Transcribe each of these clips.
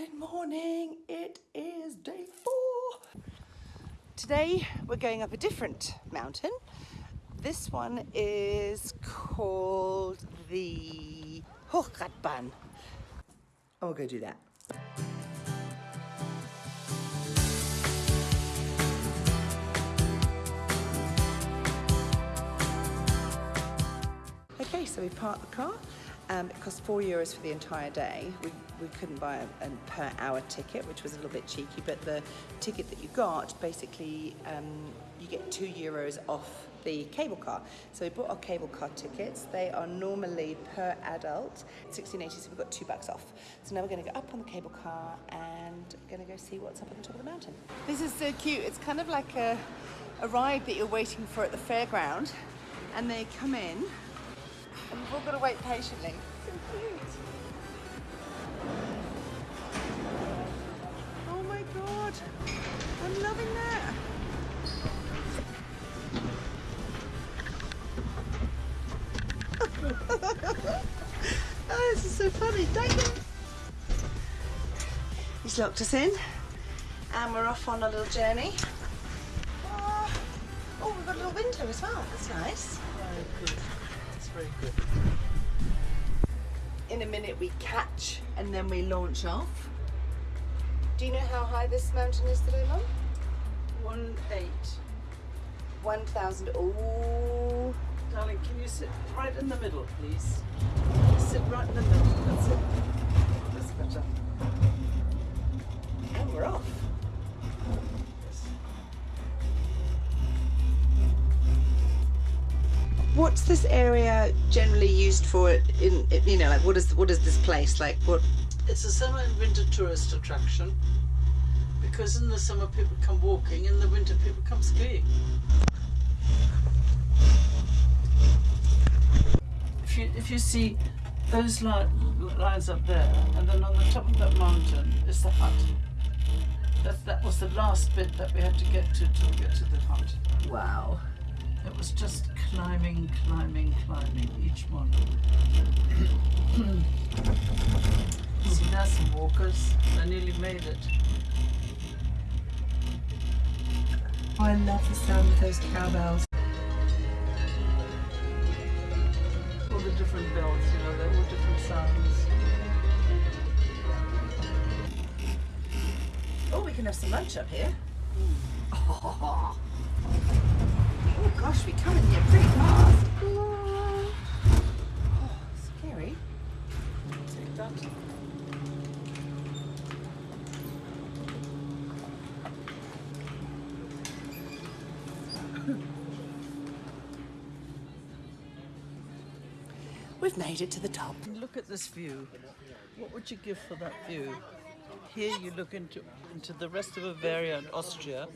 Good morning. It is day four. Today we're going up a different mountain. This one is called the Hochradbahn. And we'll go do that. Okay, so we parked the car. Um, it cost four euros for the entire day. We, we couldn't buy a, a per hour ticket, which was a little bit cheeky, but the ticket that you got, basically, um, you get two euros off the cable car. So we bought our cable car tickets. They are normally per adult 16.80, so we've got two bucks off. So now we're going to go up on the cable car and we're going to go see what's up at the top of the mountain. This is so cute. It's kind of like a, a ride that you're waiting for at the fairground, and they come in and we've all got to wait patiently. So cute. Oh my god. I'm loving that. oh, this is so funny. David. He's locked us in and we're off on a little journey. Oh, oh we've got a little window as well. That's nice. Very good. It's very good. In a minute we catch and then we launch off. Do you know how high this mountain is today, Mum? One eight. 1,000. Oh, Darling, can you sit right in the middle, please? Sit right in the middle. That's it. That's better. and we're off. What's this area generally used for? In you know, like what is what is this place like? What? It's a summer and winter tourist attraction because in the summer people come walking, in the winter people come skiing. If you if you see those li- lines up there, and then on the top of that mountain is the hut. That that was the last bit that we had to get to to get to the hut. Wow. It was just climbing, climbing, climbing each one. See, there's some walkers. They nearly made it. Oh, I love the sound of those cowbells. All the different bells, you know, they're all different sounds. Oh, we can have some lunch up here. Oh, gosh, we come in here pretty fast. Oh, scary. Take that. We've made it to the top. Look at this view. What would you give for that view? Here you look into into the rest of Bavaria and Austria,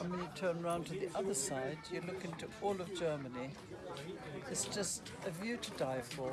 and when you turn around to the other side, you look into all of Germany. It's just a view to die for.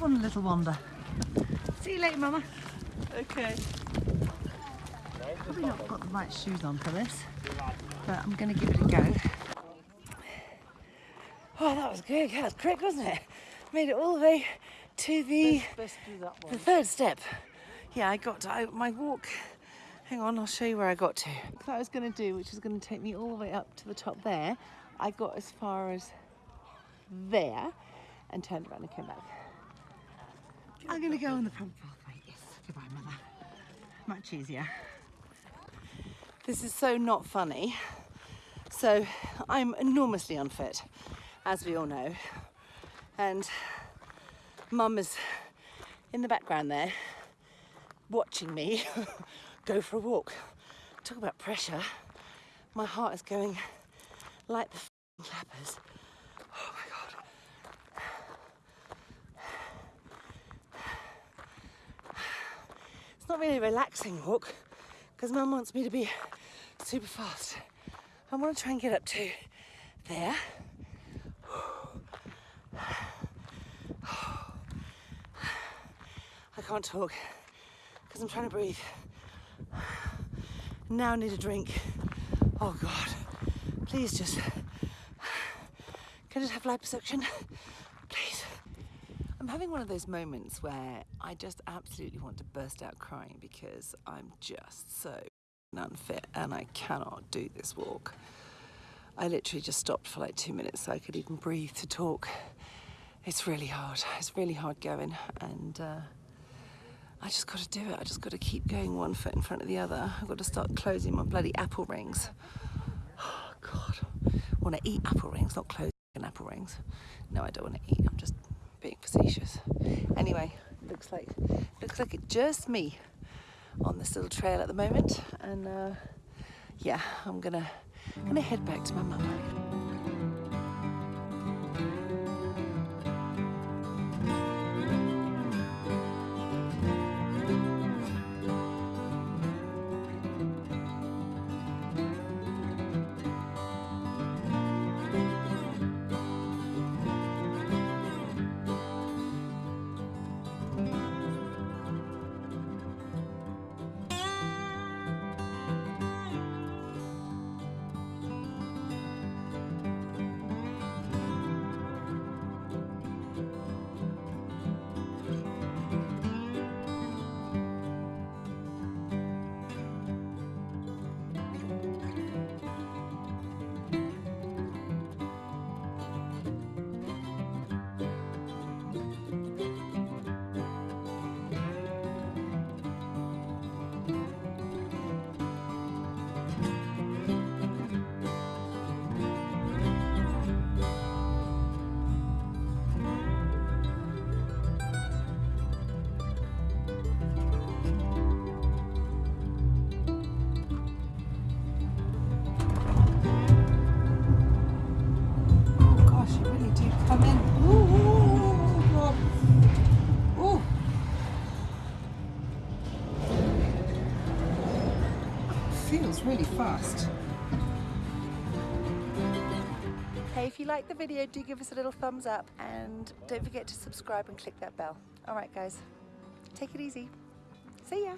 Off on a little wander. See you later, Mama. Okay. Probably not got the right shoes on for this, but I'm going to give it a go. Oh, that was good. That was quick, wasn't it? Made it all the way to the Best, best do that the third step. Yeah, I got to, I, my walk. Hang on, I'll show you where I got to. What I was going to do, which is going to take me all the way up to the top there, I got as far as there and turned around and came back. I'm going to go on the front pathway. Yes, goodbye, mother. Much easier. This is so not funny, So I'm enormously unfit, as we all know. And mum is in the background there, watching me go for a walk. Talk about pressure. My heart is going like the f***ing clappers. Oh my god. It's not really a relaxing walk because mum wants me to be super fast. I want to try and get up to there. I can't talk because I'm trying to breathe. Now I need a drink. Oh God, please just, can I just have liposuction? Having one of those moments where I just absolutely want to burst out crying because I'm just so unfit and I cannot do this walk. I literally just stopped for like two minutes so I could even breathe to talk. It's really hard. It's really hard going and uh, I just got to do it. I just got to keep going one foot in front of the other. I've got to start closing my bloody apple rings. Oh, God. I want to eat apple rings, not closing apple rings. No, I don't want to eat. I'm just being facetious. Anyway, looks like looks like it's just me on this little trail at the moment. And uh, yeah, I'm gonna gonna head back to my mum. Really fast. Hey, if you like the video, do give us a little thumbs up and don't forget to subscribe and click that bell. All right, guys, take it easy. See ya.